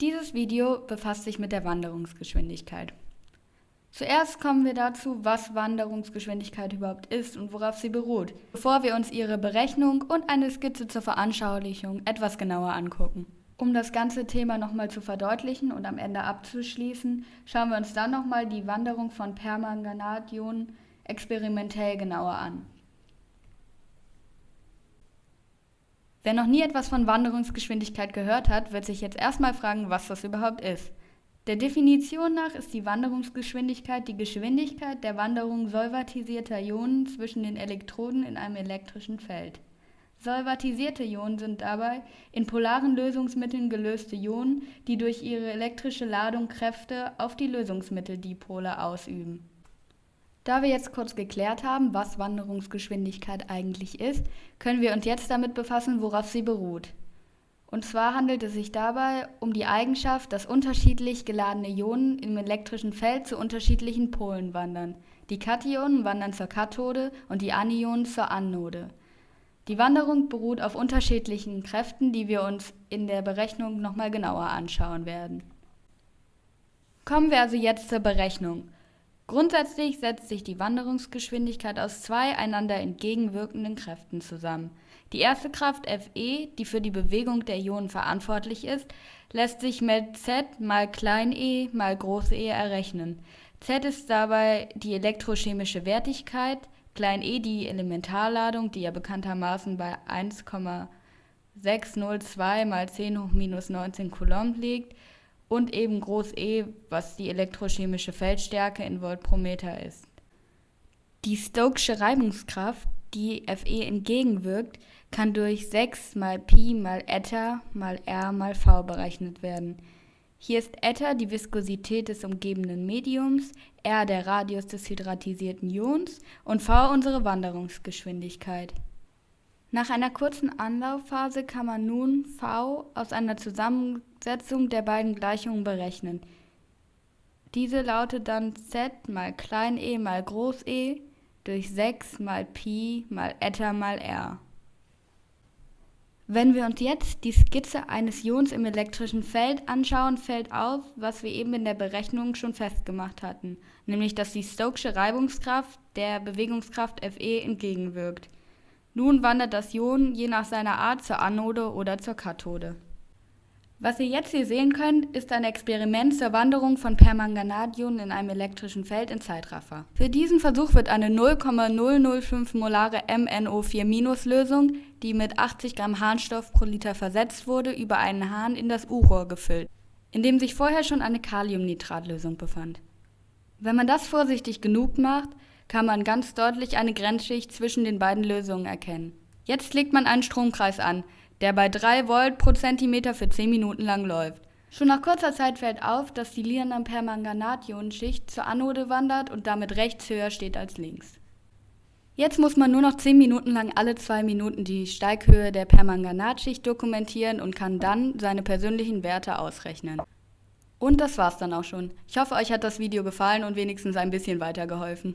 Dieses Video befasst sich mit der Wanderungsgeschwindigkeit. Zuerst kommen wir dazu, was Wanderungsgeschwindigkeit überhaupt ist und worauf sie beruht, bevor wir uns ihre Berechnung und eine Skizze zur Veranschaulichung etwas genauer angucken. Um das ganze Thema nochmal zu verdeutlichen und am Ende abzuschließen, schauen wir uns dann nochmal die Wanderung von Permanganationen experimentell genauer an. Wer noch nie etwas von Wanderungsgeschwindigkeit gehört hat, wird sich jetzt erstmal fragen, was das überhaupt ist. Der Definition nach ist die Wanderungsgeschwindigkeit die Geschwindigkeit der Wanderung solvatisierter Ionen zwischen den Elektroden in einem elektrischen Feld. Solvatisierte Ionen sind dabei in polaren Lösungsmitteln gelöste Ionen, die durch ihre elektrische Ladung Kräfte auf die Lösungsmitteldipole ausüben. Da wir jetzt kurz geklärt haben, was Wanderungsgeschwindigkeit eigentlich ist, können wir uns jetzt damit befassen, worauf sie beruht. Und zwar handelt es sich dabei um die Eigenschaft, dass unterschiedlich geladene Ionen im elektrischen Feld zu unterschiedlichen Polen wandern. Die Kationen wandern zur Kathode und die Anionen zur Anode. Die Wanderung beruht auf unterschiedlichen Kräften, die wir uns in der Berechnung nochmal genauer anschauen werden. Kommen wir also jetzt zur Berechnung. Grundsätzlich setzt sich die Wanderungsgeschwindigkeit aus zwei einander entgegenwirkenden Kräften zusammen. Die erste Kraft Fe, die für die Bewegung der Ionen verantwortlich ist, lässt sich mit z mal e mal e errechnen. z ist dabei die elektrochemische Wertigkeit, e die Elementarladung, die ja bekanntermaßen bei 1,602 mal 10 hoch minus 19 Coulomb liegt, und eben Groß E, was die elektrochemische Feldstärke in Volt pro Meter ist. Die Stokesche Reibungskraft, die Fe entgegenwirkt, kann durch 6 mal Pi mal Eta mal R mal V berechnet werden. Hier ist Eta die Viskosität des umgebenden Mediums, R der Radius des hydratisierten Ions und V unsere Wanderungsgeschwindigkeit. Nach einer kurzen Anlaufphase kann man nun v aus einer Zusammensetzung der beiden Gleichungen berechnen. Diese lautet dann z mal e mal e durch 6 mal Pi mal Eta mal r. Wenn wir uns jetzt die Skizze eines Ions im elektrischen Feld anschauen, fällt auf, was wir eben in der Berechnung schon festgemacht hatten, nämlich dass die Stokesche Reibungskraft der Bewegungskraft Fe entgegenwirkt. Nun wandert das Ion je nach seiner Art zur Anode oder zur Kathode. Was ihr jetzt hier sehen könnt, ist ein Experiment zur Wanderung von Permanganat-Ionen in einem elektrischen Feld in Zeitraffer. Für diesen Versuch wird eine 0,005 molare MnO4-Lösung, die mit 80 Gramm Harnstoff pro Liter versetzt wurde, über einen Hahn in das U-Rohr gefüllt, in dem sich vorher schon eine Kaliumnitratlösung befand. Wenn man das vorsichtig genug macht, kann man ganz deutlich eine Grenzschicht zwischen den beiden Lösungen erkennen. Jetzt legt man einen Stromkreis an, der bei 3 Volt pro Zentimeter für 10 Minuten lang läuft. Schon nach kurzer Zeit fällt auf, dass die Liramppermanganat-Ionenschicht zur Anode wandert und damit rechts höher steht als links. Jetzt muss man nur noch 10 Minuten lang alle 2 Minuten die Steighöhe der Permanganatschicht dokumentieren und kann dann seine persönlichen Werte ausrechnen. Und das war's dann auch schon. Ich hoffe, euch hat das Video gefallen und wenigstens ein bisschen weitergeholfen.